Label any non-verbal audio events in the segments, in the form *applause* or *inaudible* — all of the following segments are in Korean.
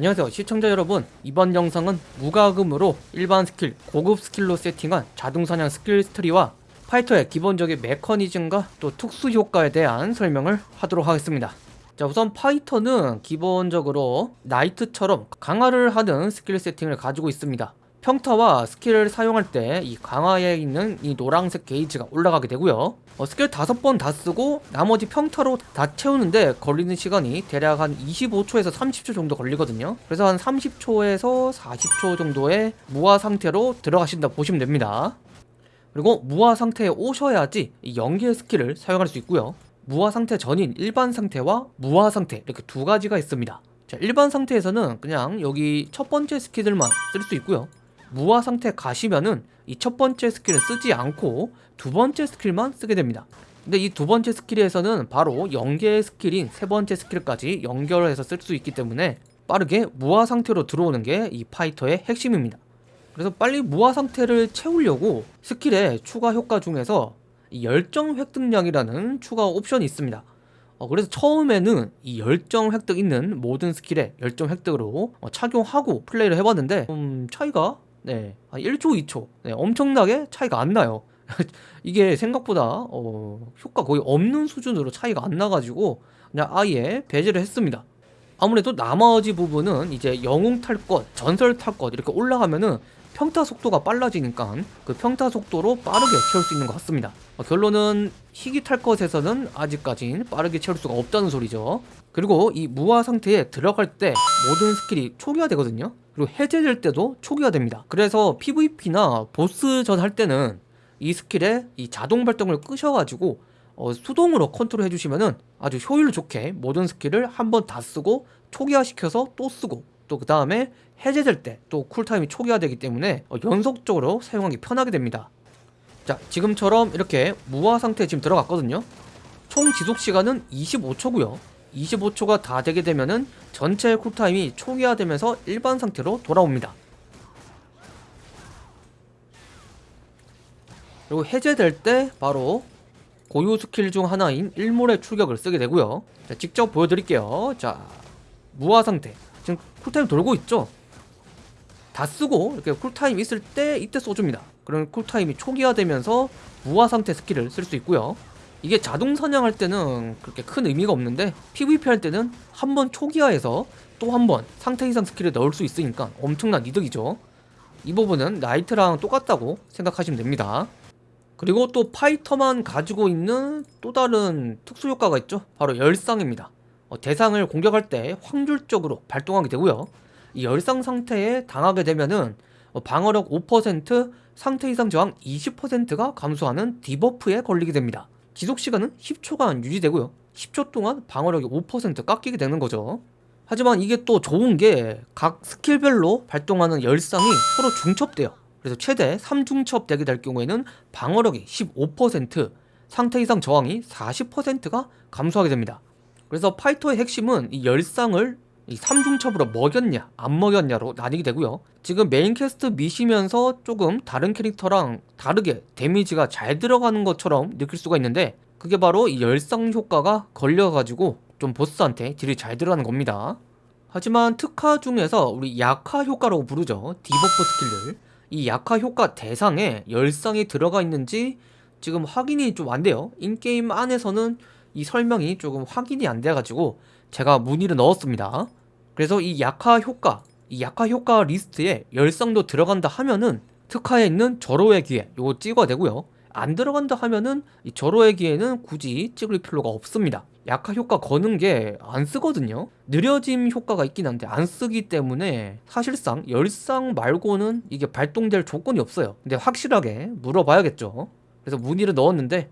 안녕하세요 시청자 여러분. 이번 영상은 무과금으로 일반 스킬, 고급 스킬로 세팅한 자동사냥 스킬 트리와 파이터의 기본적인 메커니즘과 또 특수 효과에 대한 설명을 하도록 하겠습니다. 자 우선 파이터는 기본적으로 나이트처럼 강화를 하는 스킬 세팅을 가지고 있습니다 평타와 스킬을 사용할 때 이 강화에 있는 이 노란색 게이지가 올라가게 되고요. 어, 스킬 다섯 번 다 쓰고 나머지 평타로 다 채우는데 걸리는 시간이 대략 한 25초에서 30초 정도 걸리거든요. 그래서 한 30초에서 40초 정도의 강화 상태로 들어가신다 보시면 됩니다. 그리고 무화 상태에 오셔야지 이 연계 스킬을 사용할 수 있고요. 무화 상태 전인 일반 상태와 무화 상태 이렇게 두 가지가 있습니다. 자 일반 상태에서는 그냥 여기 첫 번째 스킬들만 쓸 수 있고요 무화 상태 가시면은 이 첫 번째 스킬을 쓰지 않고 두 번째 스킬만 쓰게 됩니다. 근데 이 두 번째 스킬에서는 바로 연계 스킬인 세 번째 스킬까지 연결해서 쓸 수 있기 때문에 빠르게 무화 상태로 들어오는 게 이 파이터의 핵심입니다. 그래서 빨리 무화 상태를 채우려고 스킬의 추가 효과 중에서 이 열정 획득량이라는 추가 옵션이 있습니다. 어, 그래서 처음에는 이 열정 획득 있는 모든 스킬에 열정 획득으로 어, 착용하고 플레이를 해봤는데 좀 차이가 네, 한 1초, 2초. 네, 엄청나게 차이가 안 나요. *laughs* 이게 생각보다 어, 효과 거의 없는 수준으로 차이가 안 나가지고 그냥 아예 배제를 했습니다. 아무래도 나머지 부분은 이제 영웅 탈 것, 전설 탈것 이렇게 올라가면은 평타 속도가 빨라지니까 그 평타 속도로 빠르게 채울 수 있는 것 같습니다. 어, 결론은 희귀 탈 것에서는 아직까진 빠르게 채울 수가 없다는 소리죠. 그리고 이 무화 상태에 들어갈 때 모든 스킬이 초기화 되거든요. 그리고 해제될 때도 초기화 됩니다. 그래서 PVP나 보스전 할 때는 이 스킬에 이 자동 발동을 끄셔가지고 어, 수동으로 컨트롤 해주시면은 아주 효율 좋게 모든 스킬을 한 번 다 쓰고 초기화 시켜서 또 쓰고 또 그 다음에 해제될 때 또 쿨타임이 초기화되기 때문에 어, 연속적으로 사용하기 편하게 됩니다 자 지금처럼 이렇게 무화 상태에 지금 들어갔거든요. 총 지속시간은 25초고요. 25초가 다 되게 되면은 전체 쿨타임이 초기화되면서 일반 상태로 돌아옵니다. 그리고 해제될 때 바로 고유 스킬 중 하나인 일몰의 출격을 쓰게 되고요. 자 직접 보여드릴게요. 자 무화 상태. 지금 쿨타임 돌고 있죠? 다 쓰고 이렇게 쿨타임 있을 때 이때 쏘줍니다 그럼 쿨타임이 초기화되면서 무화 상태 스킬을 쓸 수 있고요. 이게 자동 사냥할 때는 그렇게 큰 의미가 없는데 PVP 할 때는 한 번 초기화해서 또 한 번 상태 이상 스킬을 넣을 수 있으니까 엄청난 이득이죠. 이 부분은 나이트랑 똑같다고 생각하시면 됩니다. 그리고 또 파이터만 가지고 있는 또 다른 특수 효과가 있죠. 바로 열상입니다. 어, 대상을 공격할 때 확률적으로 발동하게 되고요. 이 열상 상태에 당하게 되면은 어, 방어력 5% 상태 이상 저항 20%가 감소하는 디버프에 걸리게 됩니다. 지속시간은 10초간 유지되고요. 10초 동안 방어력이 5% 깎이게 되는 거죠. 하지만 이게 또 좋은 게 각 스킬별로 발동하는 열상이 서로 중첩돼요. 그래서 최대 3중첩 되게 될 경우에는 방어력이 15% 상태 이상 저항이 40%가 감소하게 됩니다. 그래서 파이터의 핵심은 이 열상을 이 3중첩으로 먹였냐 안 먹였냐로 나뉘게 되고요. 지금 메인 퀘스트 미시면서 조금 다른 캐릭터랑 다르게 데미지가 잘 들어가는 것처럼 느낄 수가 있는데 그게 바로 이 열상 효과가 걸려가지고 좀 보스한테 딜이 잘 들어가는 겁니다. 하지만 특화 중에서 우리 약화 효과라고 부르죠. debuff 스킬들. 이 약화 효과 대상에 열상이 들어가 있는지 지금 확인이 좀 안 돼요. in-game 안에서는 이 설명이 조금 확인이 안 돼가지고 제가 문의를 넣었습니다 그래서 이 약화 효과 이 약화 효과 리스트에 열상도 들어간다 하면은 특화에 있는 절호의 기회 요거 찍어야 되고요. 안 들어간다 하면은 이 절호의 기회는 굳이 찍을 필요가 없습니다. 약화 효과 거는 게 안 쓰거든요. 느려짐 효과가 있긴 한데 안 쓰기 때문에 사실상 열상 말고는 이게 발동될 조건이 없어요. 근데 확실하게 물어봐야겠죠. 그래서 문의를 넣었는데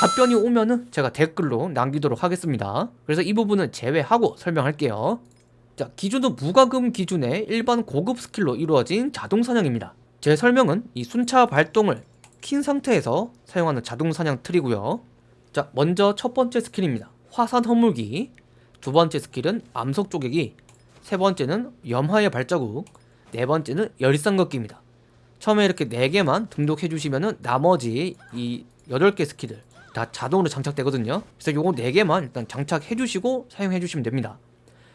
답변이 오면은 제가 댓글로 남기도록 하겠습니다. 그래서 이 부분은 제외하고 설명할게요 자 기준은 무과금 기준의 일반 고급 스킬로 이루어진 자동 사냥입니다. 제 설명은 이 순차 발동을 킨 상태에서 사용하는 자동 사냥 틀이고요. 자 먼저 첫 번째 스킬입니다. 화산 허물기. 두 번째 스킬은 암석 쪼개기. 세 번째는 염화의 발자국. 네 번째는 열상 걷기입니다. 처음에 이렇게 4개만 등록해 주시면은 나머지 이 8개 스킬들 다 자동으로 장착되거든요. 그래서 요거 4개만 일단 장착해 주시고 사용해 주시면 됩니다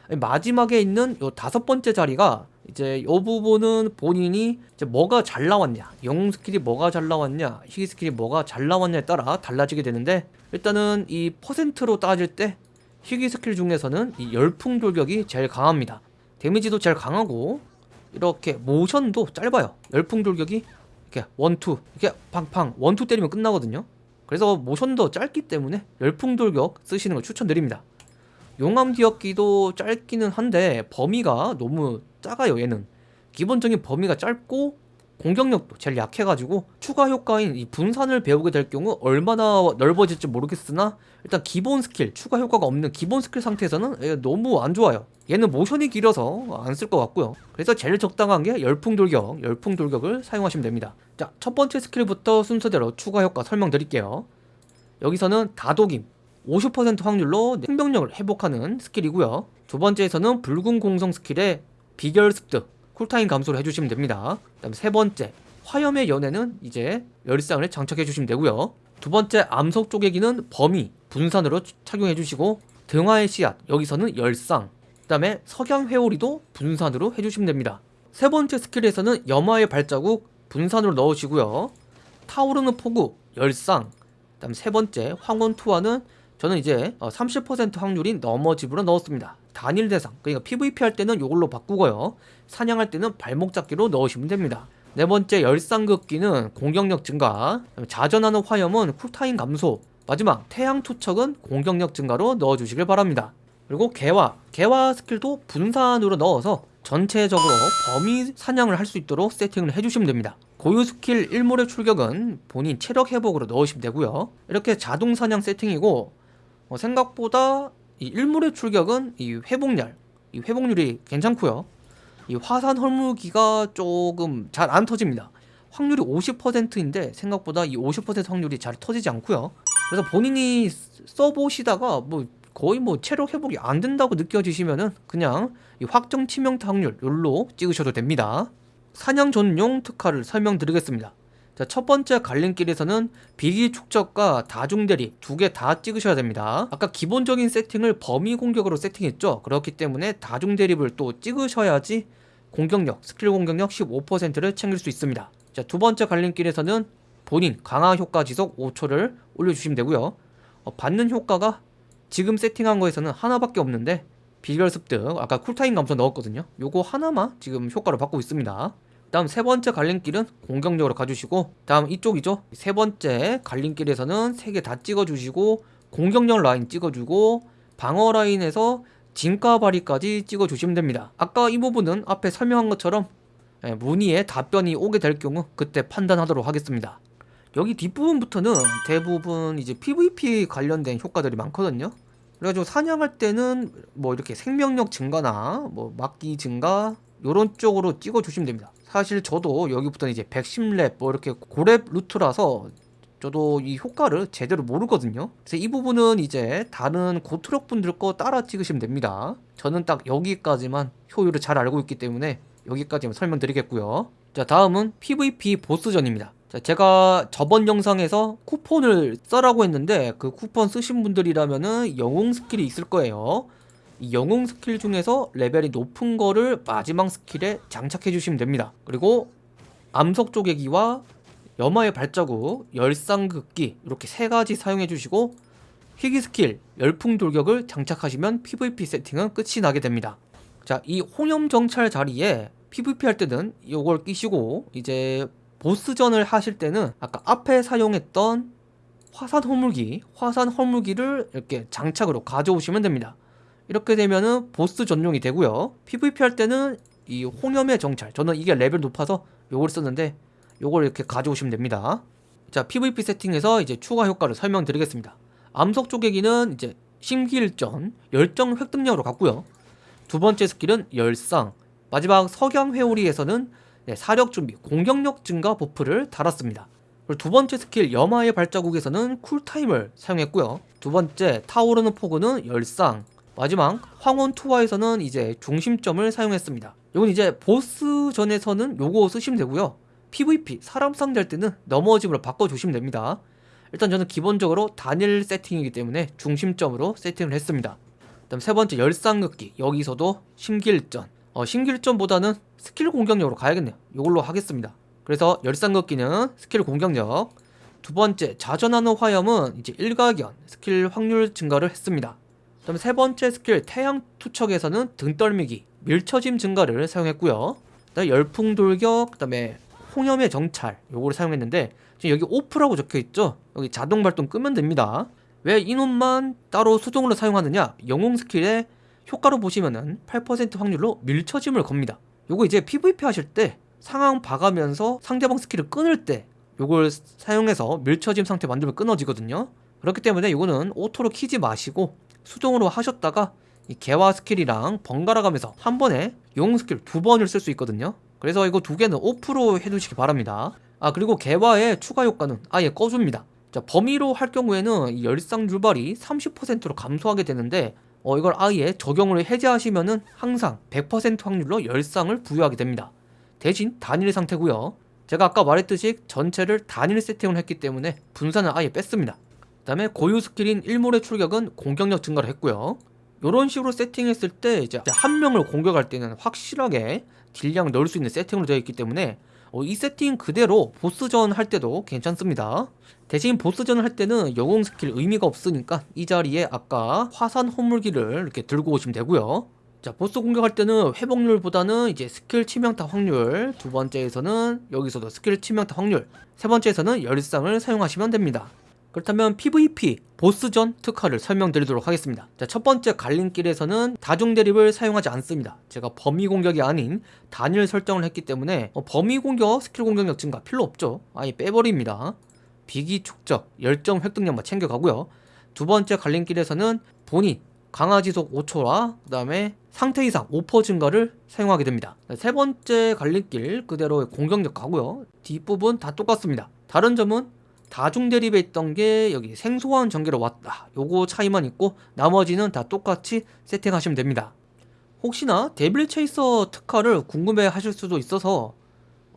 마지막에 있는 요 다섯 번째 자리가 이제 요 부분은 본인이 이제 뭐가 잘 나왔냐 영웅 스킬이 뭐가 잘 나왔냐 희귀 스킬이 뭐가 잘 나왔냐에 따라 달라지게 되는데 일단은 이 퍼센트로 따질 때 희귀 스킬 중에서는 이 열풍 돌격이 제일 강합니다. 데미지도 제일 강하고 이렇게 모션도 짧아요. 열풍 돌격이 이렇게 원투 이렇게 팡팡 원투 때리면 끝나거든요. 그래서 모션도 짧기 때문에 열풍 돌격 쓰시는 걸 추천드립니다 용암 뒤엎기도 짧기는 한데 범위가 너무 작아요 얘는. 기본적인 범위가 짧고 공격력도 제일 약해가지고 추가 효과인 이 분산을 배우게 될 경우 얼마나 넓어질지 모르겠으나 일단 기본 스킬 추가 효과가 없는 기본 스킬 상태에서는 얘 너무 안 좋아요. 얘는 모션이 길어서 안 쓸 것 같고요. 그래서 제일 적당한 게 열풍 돌격 열풍 돌격을 사용하시면 됩니다. 자 첫 번째 스킬부터 순서대로 추가 효과 설명드릴게요. 여기서는 다독임 50% 확률로 생명력을 회복하는 스킬이고요. 두 번째에서는 붉은 공성 스킬에 비결 습득 쿨타임 감소를 해주시면 됩니다. 그 다음 세 번째 화염의 연애는 이제 열상을 장착해 주시면 되고요. 두 번째 암석 쪼개기는 범위 분산으로 착용해 주시고 등화의 씨앗 여기서는 열상 그 다음에 석양 회오리도 분산으로 해주시면 됩니다. 세 번째 스킬에서는 염화의 발자국 분산으로 넣으시고요. 타오르는 폭우 열상 그 다음 세 번째 황혼 투하는 저는 이제 30% 확률인 넘어집으로 넣었습니다. 단일 대상 그러니까 PVP 할 때는 이걸로 바꾸고요. 사냥할 때는 발목 잡기로 넣으시면 됩니다. 네 번째 열상극기는 공격력 증가. 자전하는 화염은 cool time 감소. 마지막 태양 투척은 공격력 증가로 넣어주시길 바랍니다. 그리고 개화. 개화 스킬도 분산으로 넣어서 전체적으로 범위 사냥을 할 수 있도록 세팅을 해주시면 됩니다. 고유 스킬 1몰의 출격은 본인 체력 회복으로 넣으시면 되고요. 이렇게 자동 사냥 세팅이고 어, 생각보다 이 1몰의 출격은 이 회복률 이 회복률이 괜찮고요. 이 화산 헐무기가 조금 잘 안 터집니다. 확률이 50%인데 생각보다 이 50% 확률이 잘 터지지 않고요. 그래서 본인이 써보시다가 뭐 거의 뭐 체력 회복이 안 된다고 느껴지시면은 그냥 이 확정 치명타 확률 요로 찍으셔도 됩니다. 사냥 전용 특화를 설명드리겠습니다 자, 첫 번째 갈림길에서는 비기 축적과 다중 대리 두개 다 찍으셔야 됩니다. 아까 기본적인 세팅을 범위 공격으로 세팅했죠. 그렇기 때문에 다중 대립을 또 찍으셔야지 공격력, 스킬 공격력 15%를 챙길 수 있습니다. 자, 두 번째 갈림길에서는 본인 강화 효과 지속 5초를 올려주시면 되고요. 어, 받는 효과가 지금 세팅한 거에서는 하나밖에 없는데 비결 습득 아까 쿨타임 감소 넣었거든요. 요거 하나만 지금 효과를 받고 있습니다. 다음 세 번째 갈림길은 공격력으로 가주시고 다음 이쪽이죠? 세 번째 갈림길에서는 세 개 다 찍어주시고 공격력 라인 찍어주고 방어 라인에서 진가 발휘까지 찍어주시면 됩니다. 아까 이 부분은 앞에 설명한 것처럼 예, 문의에 답변이 오게 될 경우 그때 판단하도록 하겠습니다. 여기 뒷부분부터는 대부분 이제 PVP 관련된 효과들이 많거든요. 그래가지고 사냥할 때는 뭐 이렇게 생명력 증가나 뭐 막기 증가 요런 쪽으로 찍어 주시면 됩니다 사실 저도 여기부터 이제 110렙 뭐 이렇게 고렙 루트라서 저도 이 효과를 제대로 모르거든요. 그래서 이 부분은 이제 다른 고트럭 분들 거 따라 찍으시면 됩니다. 저는 딱 여기까지만 효율을 잘 알고 있기 때문에 여기까지만 설명드리겠고요. 자 다음은 PVP 보스전입니다. 자 제가 저번 영상에서 쿠폰을 써라고 했는데 그 쿠폰 쓰신 분들이라면은 영웅 스킬이 있을 거예요. 이 영웅 스킬 중에서 레벨이 높은 거를 마지막 스킬에 장착해 주시면 됩니다. 그리고 암석 쪼개기와 염화의 발자국, 열상극기 이렇게 세 가지 사용해 주시고 희귀 스킬, 열풍 돌격을 장착하시면 PVP 세팅은 끝이 나게 됩니다. 자, 이 홍염 정찰 자리에 PVP 할 때는 이걸 끼시고 이제 보스전을 하실 때는 아까 앞에 사용했던 화산 허물기, 화산 허물기를 이렇게 장착으로 가져오시면 됩니다 이렇게 되면은 보스 전용이 되고요. PVP 할 때는 이 홍염의 정찰. 저는 이게 레벨 높아서 요걸 썼는데 요걸 이렇게 가져오시면 됩니다. 자 PVP 세팅에서 이제 추가 효과를 설명드리겠습니다. 암석 쪼개기는 이제 심기일전 열정 획득력으로 갔고요. 두 번째 스킬은 열상. 마지막 석양 회오리에서는 네, 사력 준비 공격력 증가 buff를 달았습니다. 그리고 두 번째 스킬 염화의 발자국에서는 cool time을 사용했고요. 두 번째 타오르는 폭우는 열상 마지막 황혼 투하에서는 이제 중심점을 사용했습니다. 이건 이제 보스전에서는 요거 쓰시면 되고요. PVP 사람 상대할 때는 넘어짐으로 바꿔주시면 됩니다. 일단 저는 기본적으로 단일 세팅이기 때문에 중심점으로 세팅을 했습니다. 그다음 세 번째 열상극기 여기서도 심기일전. 어, 심기일전보다는 스킬 공격력으로 가야겠네요. 이걸로 하겠습니다. 그래서 열상극기는 스킬 공격력. 두 번째 자전하는 화염은 이제 일가견 스킬 확률 증가를 했습니다. 그 다음에 세 번째 스킬 태양 투척에서는 등 떠밀기 밀쳐짐 증가를 사용했고요. 그다음에 열풍 돌격 그다음에 홍염의 정찰 요거를 사용했는데 지금 여기 off라고 적혀 있죠? 여기 자동 발동 끄면 됩니다. 왜 이놈만 따로 수동으로 사용하느냐? 영웅 스킬의 효과로 보시면은 8% 확률로 밀쳐짐을 겁니다. 요거 이제 PVP 하실 때 상황 봐가면서 상대방 스킬을 끊을 때 요걸 사용해서 밀쳐짐 상태 만들면 끊어지거든요. 그렇기 때문에 이거는 auto로 키지 마시고 수동으로 하셨다가 이 개화 스킬이랑 번갈아 가면서 한 번에 영웅 스킬 두 번을 쓸 수 있거든요. 그래서 이거 두 개는 off로 해두시기 바랍니다. 아 그리고 개화의 추가 효과는 아예 꺼줍니다. 자 범위로 할 경우에는 이 열상 줄발이 30%로 감소하게 되는데 어 이걸 아예 적용을 해제하시면은 항상 100% 확률로 열상을 부여하게 됩니다. 대신 단일 상태고요. 제가 아까 말했듯이 전체를 단일 세팅을 했기 때문에 분산을 아예 뺐습니다 그 다음에 고유 스킬인 일몰의 출격은 공격력 증가를 했고요. 이런 식으로 세팅했을 때 이제 한 명을 공격할 때는 확실하게 딜량 넣을 수 있는 세팅으로 되어 있기 때문에 어, 이 세팅 그대로 보스전 할 때도 괜찮습니다. 대신 보스전을 할 때는 영웅 스킬 의미가 없으니까 이 자리에 아까 화산 허물기를 이렇게 들고 오시면 되고요. 자 보스 공격할 때는 회복률보다는 이제 스킬 치명타 확률 두 번째에서는 여기서도 스킬 치명타 확률 세 번째에서는 열상을 사용하시면 됩니다 그렇다면 PVP 보스전 특화를 설명드리도록 하겠습니다. 자 첫 번째 갈림길에서는 다중 대립을 사용하지 않습니다. 제가 범위 공격이 아닌 단일 설정을 했기 때문에 어, 범위 공격 스킬 공격력 증가 필요 없죠. 아예 빼버립니다. 비기 축적 열정 획득력만 챙겨가고요. 두 번째 갈림길에서는 본인 강화 지속 5초와 그 다음에 상태 이상 5% 증가를 사용하게 됩니다. 세 번째 갈림길 그대로 공격력 가고요. 뒷부분 다 똑같습니다. 다른 점은 다중 대립에 있던 게 여기 생소한 전개로 왔다. 요거 차이만 있고 나머지는 다 똑같이 세팅하시면 됩니다. 혹시나 Devil Chaser 특화를 궁금해 하실 수도 있어서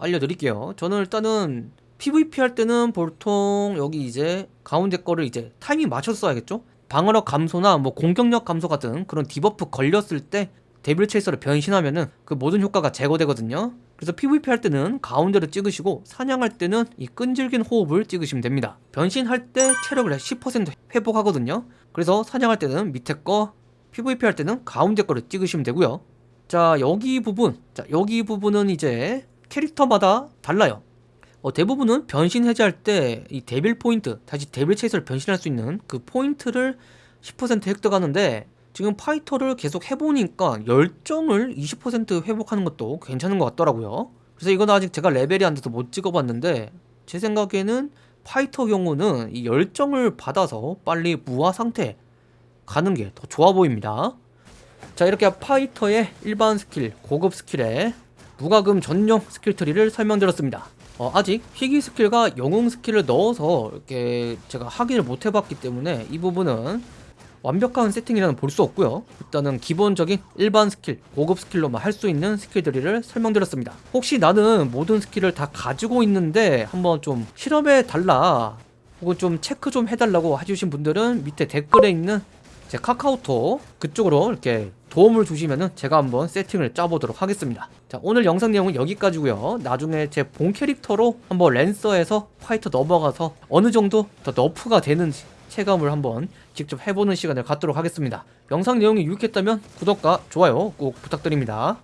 알려드릴게요. 저는 일단은 PVP 할 때는 보통 여기 이제 가운데 거를 이제 타이밍 맞춰서 써야겠죠? 방어력 감소나 뭐 공격력 감소 같은 그런 debuff 걸렸을 때 Devil Chaser를 변신하면은 그 모든 효과가 제거되거든요 그래서 PVP 할 때는 가운데로 찍으시고 사냥할 때는 이 끈질긴 호흡을 찍으시면 됩니다. 변신할 때 체력을 10% 회복하거든요. 그래서 사냥할 때는 밑에 거 PVP 할 때는 가운데 거를 찍으시면 되고요. 자 여기 부분. 자 여기 부분은 이제 캐릭터마다 달라요. 어, 대부분은 변신 해제할 때 이 Devil 포인트 다시 Devil Chaser를 변신할 수 있는 그 포인트를 10% 획득하는데 지금 파이터를 계속 해보니까 열정을 20% 회복하는 것도 괜찮은 것 같더라고요. 그래서 이건 아직 제가 레벨이 안 돼서 못 찍어봤는데 제 생각에는 파이터 경우는 이 열정을 받아서 빨리 무화 상태 가는 게 더 좋아 보입니다. 자 이렇게 파이터의 일반 스킬, 고급 스킬에 무과금 전용 스킬 트리를 설명드렸습니다. 어, 아직 희귀 스킬과 영웅 스킬을 넣어서 이렇게 제가 확인을 못 해봤기 때문에 이 부분은 완벽한 세팅이라는 볼 수 없고요. 일단은 기본적인 일반 스킬, 고급 스킬로만 할 수 있는 스킬들을 설명드렸습니다. 혹시 나는 모든 스킬을 다 가지고 있는데 한번 좀 실험해 달라 혹은 좀 체크 좀 해달라고 해주신 분들은 밑에 댓글에 있는 제 카카오톡 그쪽으로 이렇게 도움을 주시면은 제가 한번 세팅을 짜보도록 하겠습니다. 자 오늘 영상 내용은 여기까지고요. 나중에 제 본 캐릭터로 한번 랜서에서 파이터 넘어가서 어느 정도 더 너프가 되는지 체감을 한번 직접 해보는 시간을 갖도록 하겠습니다. 영상 내용이 유익했다면 구독과 좋아요 꼭 부탁드립니다